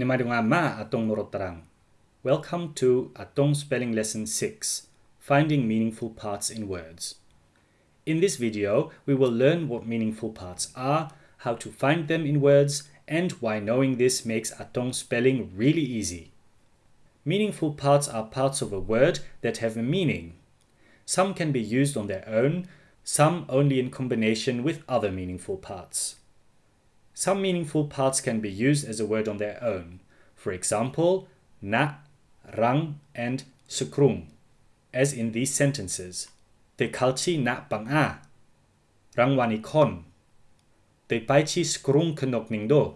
Ma atong. Welcome to Atong Spelling Lesson 6, Finding Meaningful Parts in Words. In this video, we will learn what meaningful parts are, how to find them in words, and why knowing this makes Atong spelling really easy. Meaningful parts are parts of a word that have a meaning. Some can be used on their own, some only in combination with other meaningful parts. Some meaningful parts can be used as a word on their own. For example, na, rang, and sekrung, as in these sentences. Te kalchi na bang a, rang wani kon. Te paichi sekrung kenok ning do.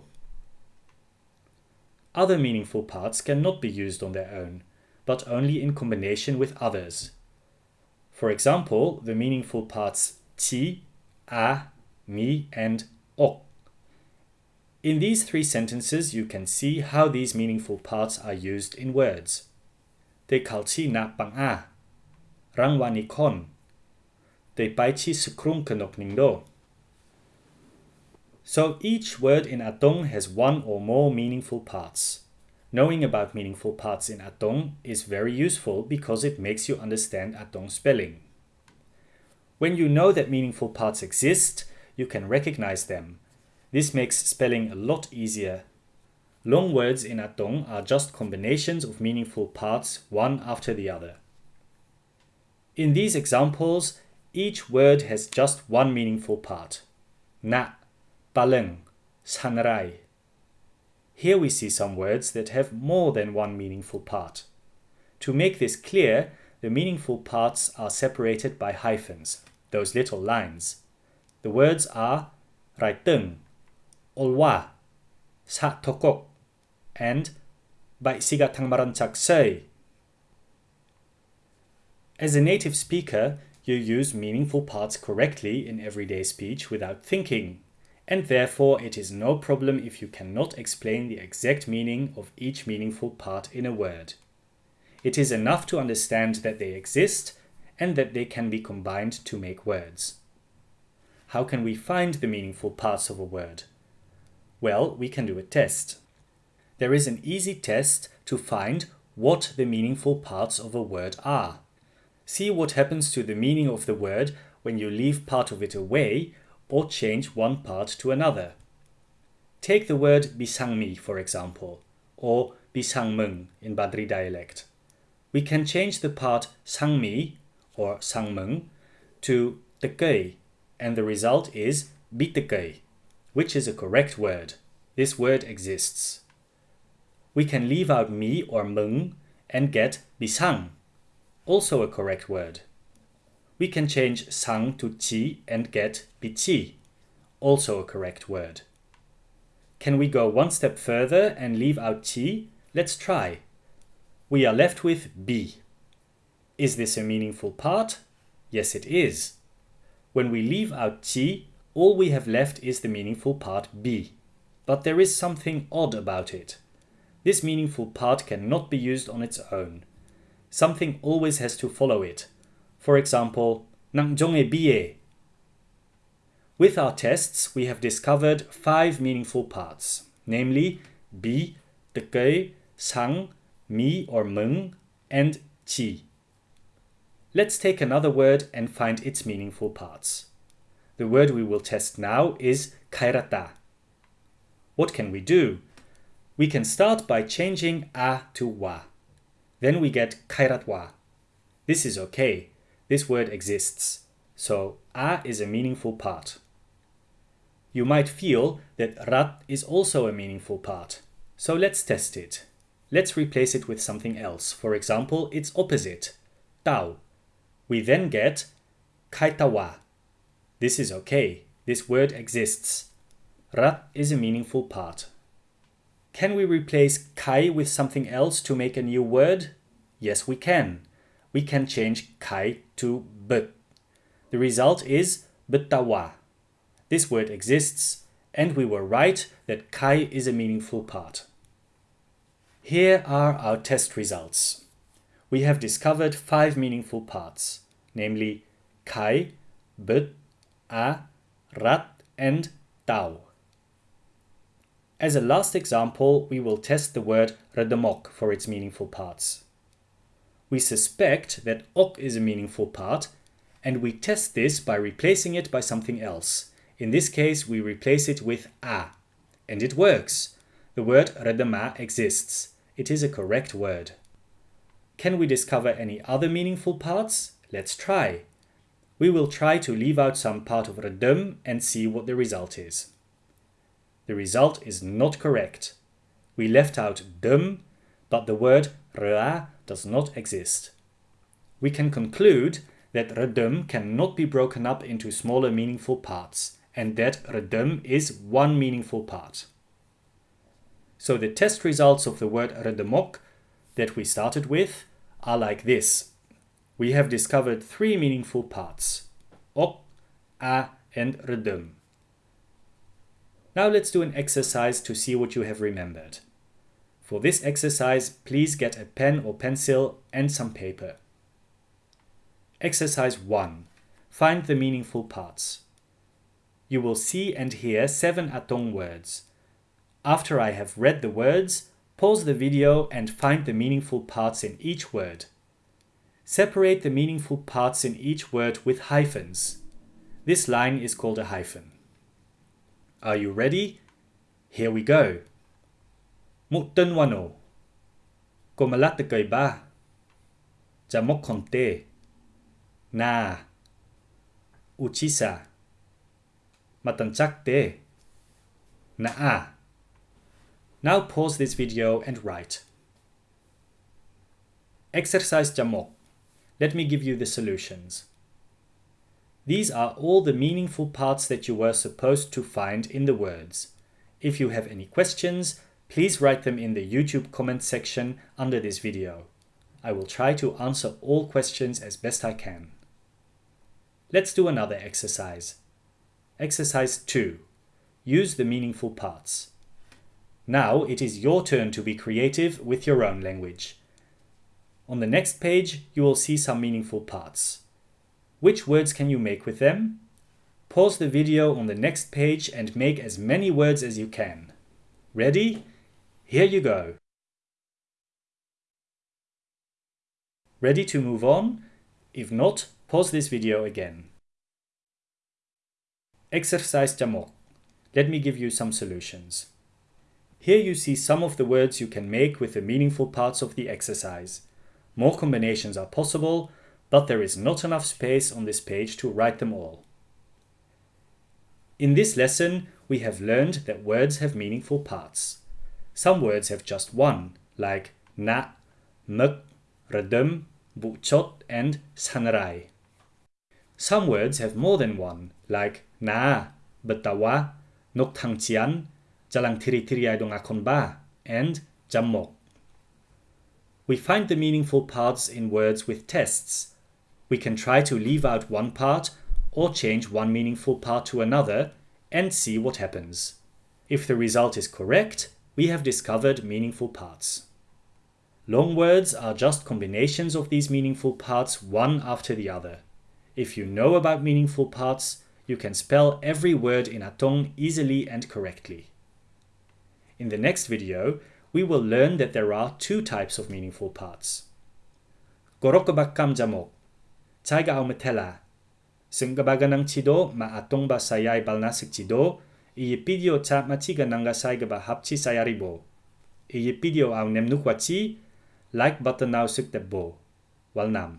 Other meaningful parts cannot be used on their own, but only in combination with others. For example, the meaningful parts ti, a, mi, and ok in these three sentences, you can see how these meaningful parts are used in words. Te kalchi na pang a. Rang wani kon. Te paichi sekrung kenok do. So each word in Atong has one or more meaningful parts. Knowing about meaningful parts in Atong is very useful because it makes you understand Atong spelling. When you know that meaningful parts exist, you can recognize them this makes spelling a lot easier. Long words in Atong are just combinations of meaningful parts one after the other. In these examples, each word has just one meaningful part. Na, paleng, sanrai. Here we see some words that have more than one meaningful part. To make this clear, the meaningful parts are separated by hyphens, those little lines. The words are raiteng, olwa, sa tokok, and by sigatang marancak say. As a native speaker, you use meaningful parts correctly in everyday speech without thinking, and therefore it is no problem if you cannot explain the exact meaning of each meaningful part in a word. It is enough to understand that they exist and that they can be combined to make words. How can we find the meaningful parts of a word? Well, we can do a test. There is an easy test to find what the meaningful parts of a word are. See what happens to the meaning of the word when you leave part of it away or change one part to another. Take the word bisangmi, for example, or bisangmeng in Badri dialect. We can change the part sangmi or sangmeng to tekei, and the result is bitekei which is a correct word. This word exists. We can leave out mi or mung and get bisang, also a correct word. We can change sang to chi and get bichi, also a correct word. Can we go one step further and leave out chi? Let's try. We are left with bi. Is this a meaningful part? Yes, it is. When we leave out chi, all we have left is the meaningful part bi. But there is something odd about it. This meaningful part cannot be used on its own. Something always has to follow it. For example, nang jonge biye. With our tests, we have discovered five meaningful parts, namely bi, tekei, sang, mi or mung, and chi. Let's take another word and find its meaningful parts. The word we will test now is kairata. What can we do? We can start by changing a to wa. Then we get kairatwa. This is okay. This word exists. So a is a meaningful part. You might feel that rat is also a meaningful part. So let's test it. Let's replace it with something else. For example, its opposite, tau. We then get kaitawa. This is okay. This word exists. Rat is a meaningful part. Can we replace kai with something else to make a new word? Yes, we can. We can change kai to but. The result is betawa. This word exists, and we were right that kai is a meaningful part. Here are our test results. We have discovered five meaningful parts, namely kai, but, a, rat, and tau. As a last example, we will test the word redemok for its meaningful parts. We suspect that ok is a meaningful part, and we test this by replacing it by something else. In this case, we replace it with a. And it works. The word redema exists. It is a correct word. Can we discover any other meaningful parts? Let's try. We will try to leave out some part of redem and see what the result is. The result is not correct. We left out dum, but the word rea does not exist. We can conclude that redum cannot be broken up into smaller meaningful parts, and that redum is one meaningful part. So the test results of the word redemok that we started with are like this. We have discovered three meaningful parts, ok, a, and redum. Now let's do an exercise to see what you have remembered. For this exercise, please get a pen or pencil and some paper. Exercise 1. Find the meaningful parts. You will see and hear seven Atong words. After I have read the words, pause the video and find the meaningful parts in each word. Separate the meaningful parts in each word with hyphens. This line is called a hyphen. Are you ready? Here we go. Mukten wano. Komalat kay ba. Jamok konte. Na. Uchisa. Matanchakte. Naa. Now pause this video and write. Exercise Jamok. Let me give you the solutions. These are all the meaningful parts that you were supposed to find in the words. If you have any questions, please write them in the YouTube comment section under this video. I will try to answer all questions as best I can. Let's do another exercise. Exercise 2. Use the meaningful parts. Now it is your turn to be creative with your own language. On the next page, you will see some meaningful parts. Which words can you make with them? Pause the video on the next page and make as many words as you can. Ready? Here you go. Ready to move on? If not, pause this video again. Exercise Jamok. Let me give you some solutions. Here you see some of the words you can make with the meaningful parts of the exercise. More combinations are possible, but there is not enough space on this page to write them all. In this lesson, we have learned that words have meaningful parts. Some words have just one, like na, muk, redum, buchot, and sanrai. Some words have more than one, like na, betawa, nok thang chian, jalang tiri tiri dong akon ba, and jamok. We find the meaningful parts in words with tests, we can try to leave out one part or change one meaningful part to another and see what happens. If the result is correct, we have discovered meaningful parts. Long words are just combinations of these meaningful parts one after the other. If you know about meaningful parts, you can spell every word in Atong easily and correctly. In the next video, we will learn that there are two types of meaningful parts. Gorokobakam jamok Taiga au metela. Senggabaganang chido ma atong ba sayay balnasik chido, iye pidio cha machiga nanga sayga ba hapchi sayaribo. Iye pidio au nemnukwachi, like button now sik. Walnam.